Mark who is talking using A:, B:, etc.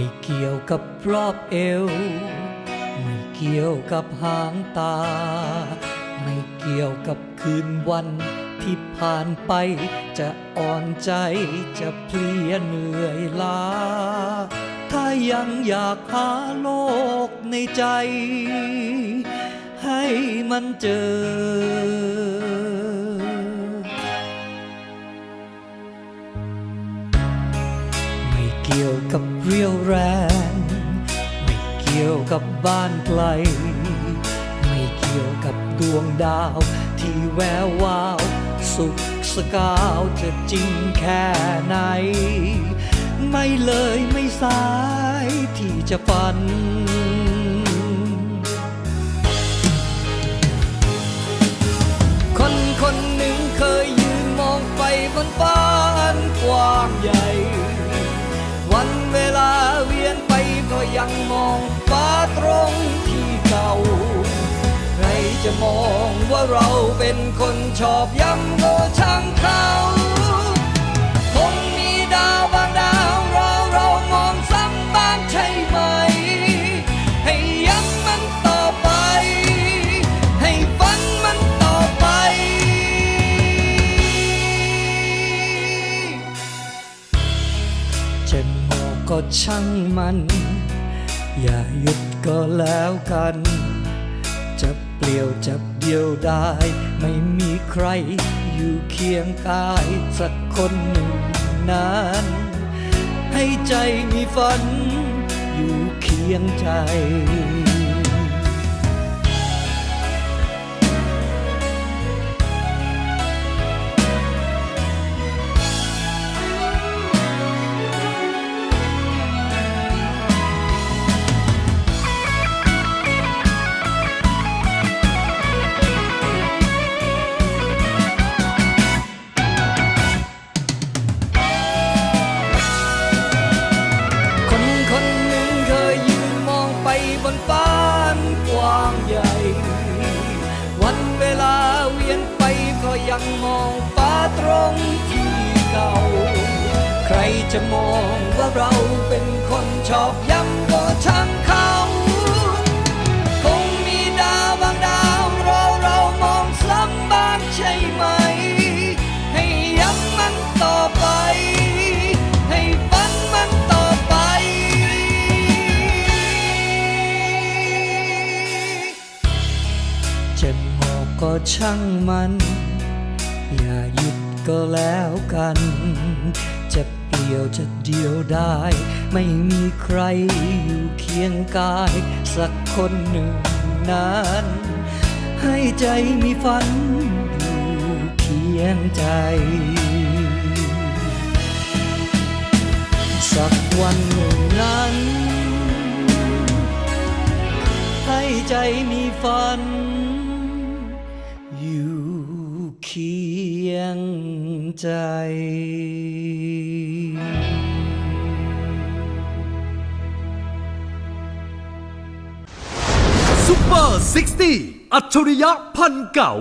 A: ไม่เกี่ยวกับรอบเอว ไม่เกี่ยวกับหางตา ไม่เกี่ยวกับคืนวันที่ผ่านไป จะอ่อนใจจะเพลียเหนื่อยล้า ถ้ายังอยากหาโลกในใจ ให้มันเจอ กี่ยวกับเรียวแรง ไม่เกี่ยวกับบ้านไกล ไม่เกี่ยวกับดวงดาว ที่แวววาว สุขสกาวจะจริงแค่ไหน ไม่เลยไม่สายที่จะฝันคนคนหนึ่งเคยยืนมองไปบนฟ้าอันกว้างใหญ่ มองฟ้าตรงที่เก่า ใครจะมองว่าเราเป็นคนชอบย้ำก็ช่างเขาคงมีดาวบางดาวราเรามองซ้ำบ้างใช่ไหม ให้ย้ำมันต่อไป ให้ฝันมันต่อไปจะโง่ก็ช่างมัน อย่าหยุดก็แล้วกัน จะเปลี่ยวจะเดียวได้ ไม่มีใครอยู่เคียงกายสักคนหนึ่งนั้นให้ใจมีฝัน อยู่เคียงใจ ยังมองฟ้าตรงที่เก่า ใครจะมองว่าเราเป็นคนชอบย้ำก็ช่างเขา คงมีดาวบางดาวเราเรามองซ้ำบ้างใช่ไหม ให้ย้ำมันต่อไป ให้ฝันมันต่อไปจะงอกก็ช่างมัน อย่าหยุดก็แล้วกัน จะเปลี่ยวจะเดียวได้ ไม่มีใครอยู่เคียงกาย สักคนหนึ่งนั้น ให้ใจมีฝันอยู่เคียงใจ สักวันหนึ่งนั้น ให้ใจมีฝันอยู่ เคียงใจ
B: ซุปเปอร์ 60 อัจฉริยะพันเก่า